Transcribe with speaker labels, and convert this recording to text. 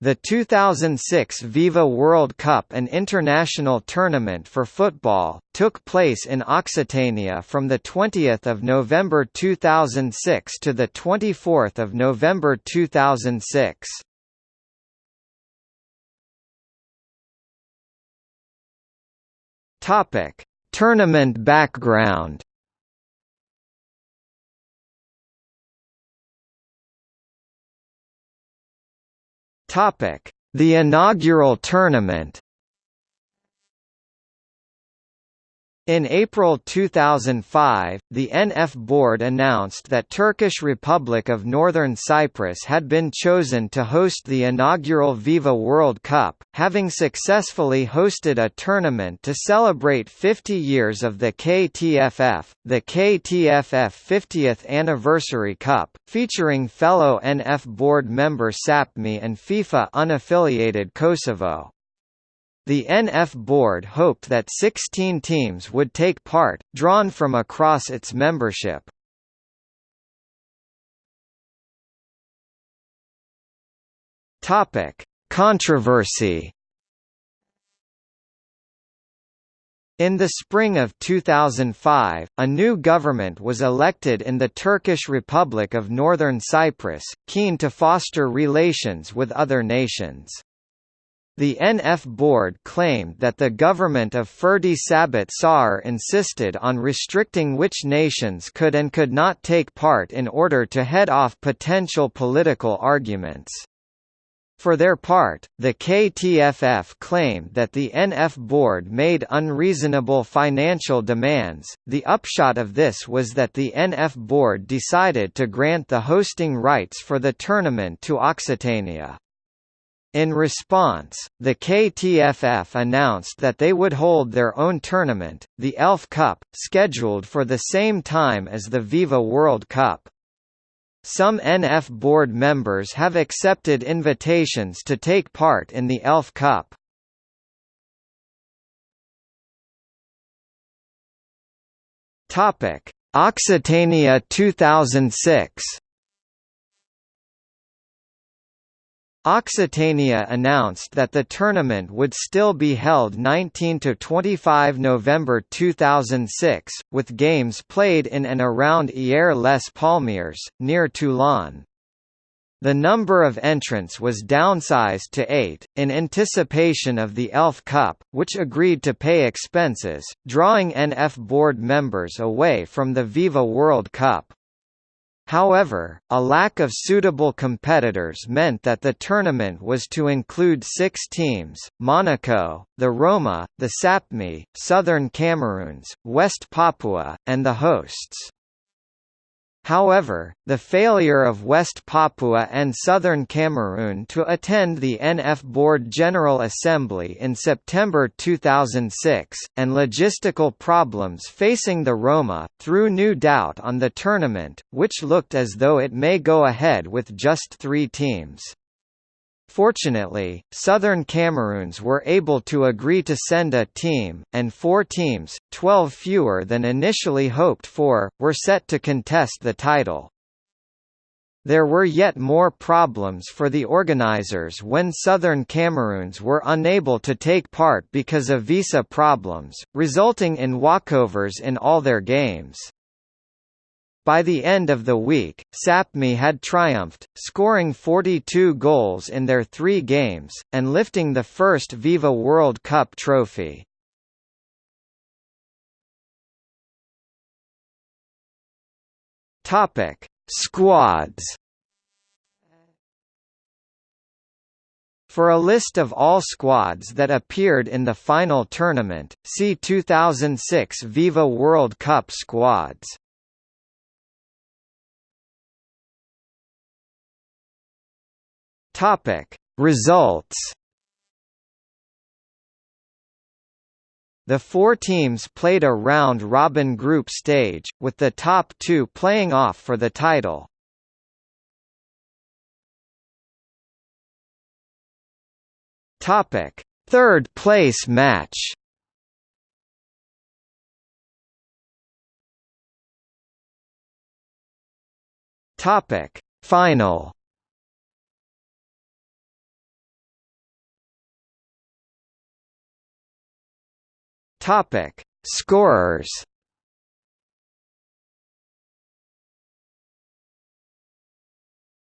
Speaker 1: The 2006 Viva World Cup an international tournament for football, took place in Occitania from 20 November 2006 to 24 November 2006. Tournament background Topic: The inaugural tournament In April 2005, the NF board announced that Turkish Republic of Northern Cyprus had been chosen to host the inaugural Viva World Cup, having successfully hosted a tournament to celebrate 50 years of the KTFF, the KTFF 50th Anniversary Cup, featuring fellow NF board member SAPMI and FIFA unaffiliated Kosovo. The NF board hoped that 16 teams would take part, drawn from across its membership. Topic: Controversy In the spring of 2005, a new government was elected in the Turkish Republic of Northern Cyprus, keen to foster relations with other nations. The NF board claimed that the government of Ferdi Sabit Soyer insisted on restricting which nations could and could not take part in order to head off potential political arguments. For their part, the KTFF claimed that the NF board made unreasonable financial demands. The upshot of this was that the NF board decided to grant the hosting rights for the tournament to Occitania. In response, the KTFF announced that they would hold their own tournament, the ELF Cup, scheduled for the same time as the Viva World Cup. Some NF board members have accepted invitations to take part in the ELF Cup. Occitania 2006. Occitania announced that the tournament would still be held 19–25 November 2006, with games played in and around Hyères les Palmiers, near Toulon. The number of entrants was downsized to eight, in anticipation of the ELF Cup, which agreed to pay expenses, drawing NF board members away from the Viva World Cup. However, a lack of suitable competitors meant that the tournament was to include six teams, Monaco, the Roma, the Sapmi, Southern Cameroons, West Papua, and the hosts. However, the failure of West Papua and Southern Cameroon to attend the NF Board General Assembly in September 2006, and logistical problems facing the Roma, threw new doubt on the tournament, which looked as though it may go ahead with just three teams. Fortunately, Southern Cameroons were able to agree to send a team, and four teams, 12 fewer than initially hoped for, were set to contest the title. There were yet more problems for the organizers when Southern Cameroons were unable to take part because of visa problems, resulting in walkovers in all their games. By the end of the week, Sapmi had triumphed, scoring 42 goals in their three games, and lifting the first Viva World Cup trophy. Topic: Squads. For a list of all squads that appeared in the final tournament, see 2006 Viva World Cup squads. Topic Results The four teams played a round-robin group stage, with the top two playing off for the title. Topic: Third place match. Topic: Final. Topic: Scorers